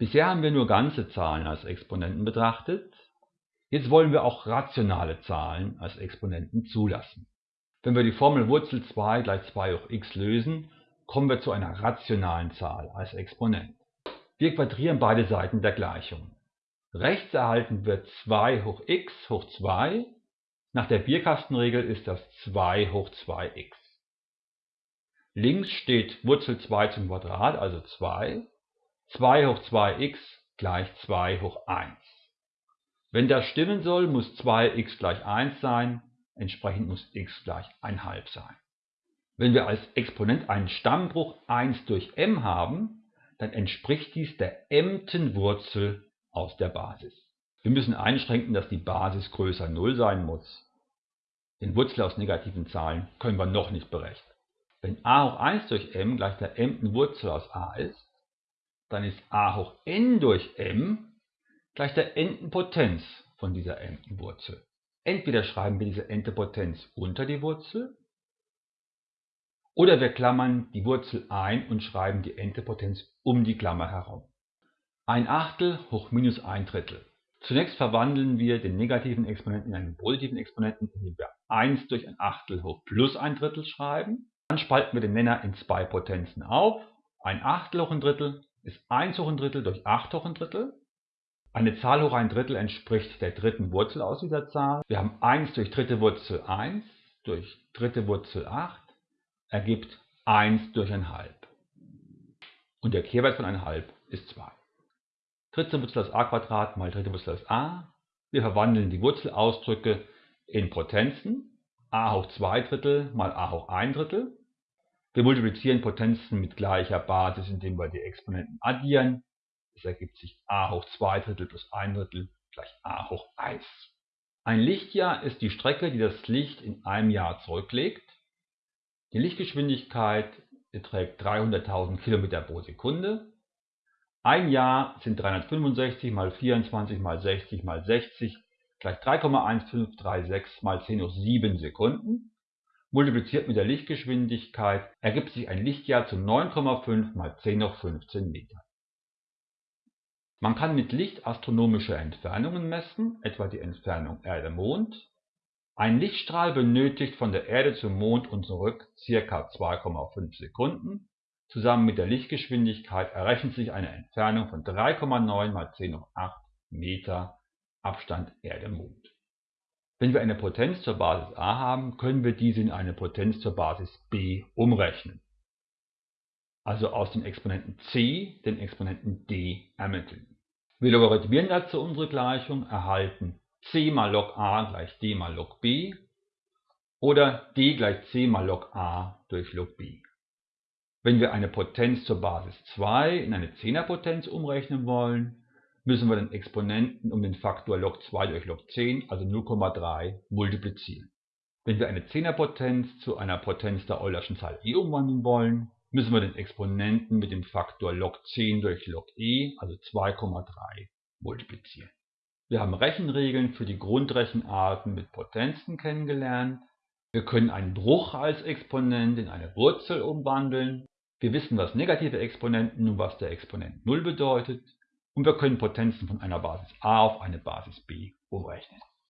Bisher haben wir nur ganze Zahlen als Exponenten betrachtet. Jetzt wollen wir auch rationale Zahlen als Exponenten zulassen. Wenn wir die Formel Wurzel 2 gleich 2 hoch x lösen, kommen wir zu einer rationalen Zahl als Exponent. Wir quadrieren beide Seiten der Gleichung. Rechts erhalten wir 2 hoch x hoch 2. Nach der Bierkastenregel ist das 2 hoch 2x. Links steht Wurzel 2 zum Quadrat, also 2. 2 hoch 2x gleich 2 hoch 1. Wenn das stimmen soll, muss 2x gleich 1 sein, entsprechend muss x gleich 1,5 sein. Wenn wir als Exponent einen Stammbruch 1 durch m haben, dann entspricht dies der mten Wurzel aus der Basis. Wir müssen einschränken, dass die Basis größer 0 sein muss. Den Wurzel aus negativen Zahlen können wir noch nicht berechnen. Wenn a hoch 1 durch m gleich der mten Wurzel aus a ist, dann ist a hoch n durch m gleich der nten Potenz von dieser nten Wurzel. Entweder schreiben wir diese nte Potenz unter die Wurzel oder wir klammern die Wurzel ein und schreiben die nte Potenz um die Klammer herum. Ein Achtel hoch minus ein Drittel. Zunächst verwandeln wir den negativen Exponenten in einen positiven Exponenten, indem wir 1 durch ein Achtel hoch plus ein Drittel schreiben. Dann spalten wir den Nenner in zwei Potenzen auf. Ein Achtel hoch ein Drittel ist 1 hoch ein Drittel durch 8 hoch ein Drittel. Eine Zahl hoch ein Drittel entspricht der dritten Wurzel aus dieser Zahl. Wir haben 1 durch dritte Wurzel 1 durch dritte Wurzel 8 ergibt 1 durch 1,5. Und der Kehrwert von 1,5 ist 2. Dritte Wurzel aus a mal dritte Wurzel aus a. Wir verwandeln die Wurzelausdrücke in Potenzen. a hoch 2 Drittel mal a hoch 1 Drittel. Wir multiplizieren Potenzen mit gleicher Basis, indem wir die Exponenten addieren. Es ergibt sich a hoch 2 Drittel plus 1 Drittel gleich a hoch 1. Ein Lichtjahr ist die Strecke, die das Licht in einem Jahr zurücklegt. Die Lichtgeschwindigkeit beträgt 300.000 km pro Sekunde. Ein Jahr sind 365 mal 24 mal 60 mal 60 gleich 3,1536 mal 10 hoch 7 Sekunden. Multipliziert mit der Lichtgeschwindigkeit ergibt sich ein Lichtjahr zu 9,5 mal 10 hoch 15 Meter. Man kann mit Licht astronomische Entfernungen messen, etwa die Entfernung Erde-Mond. Ein Lichtstrahl benötigt von der Erde zum Mond und zurück ca. 2,5 Sekunden. Zusammen mit der Lichtgeschwindigkeit errechnet sich eine Entfernung von 3,9 mal 10 hoch 8 Meter Abstand Erde-Mond. Wenn wir eine Potenz zur Basis a haben, können wir diese in eine Potenz zur Basis b umrechnen. Also aus dem Exponenten c den Exponenten d ermitteln. Wir logarithmieren dazu unsere Gleichung, erhalten c mal log a gleich d mal log b oder d gleich c mal log a durch log b. Wenn wir eine Potenz zur Basis 2 in eine Zehnerpotenz umrechnen wollen, müssen wir den Exponenten um den Faktor log 2 durch log 10, also 0,3, multiplizieren. Wenn wir eine Zehnerpotenz zu einer Potenz der Eulerschen Zahl e umwandeln wollen, müssen wir den Exponenten mit dem Faktor log 10 durch log e, also 2,3, multiplizieren. Wir haben Rechenregeln für die Grundrechenarten mit Potenzen kennengelernt. Wir können einen Bruch als Exponent in eine Wurzel umwandeln wir wissen, was negative Exponenten und was der Exponent 0 bedeutet und wir können Potenzen von einer Basis a auf eine Basis b umrechnen